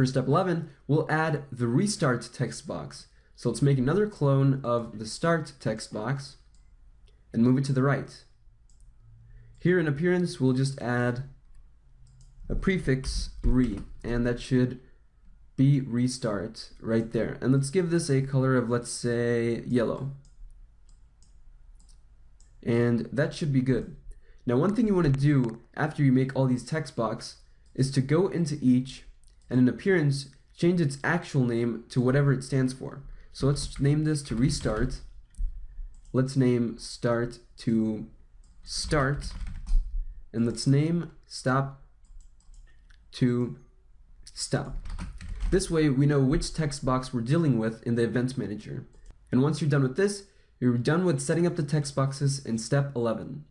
For step 11, we'll add the restart text box. So let's make another clone of the start text box and move it to the right. Here in appearance, we'll just add a prefix re, and that should be restart right there. And let's give this a color of, let's say, yellow. And that should be good. Now one thing you want to do after you make all these text box is to go into each and in appearance change its actual name to whatever it stands for. So let's name this to restart. Let's name start to start and let's name stop to stop. This way we know which text box we're dealing with in the event manager. And once you're done with this, you're done with setting up the text boxes in step 11.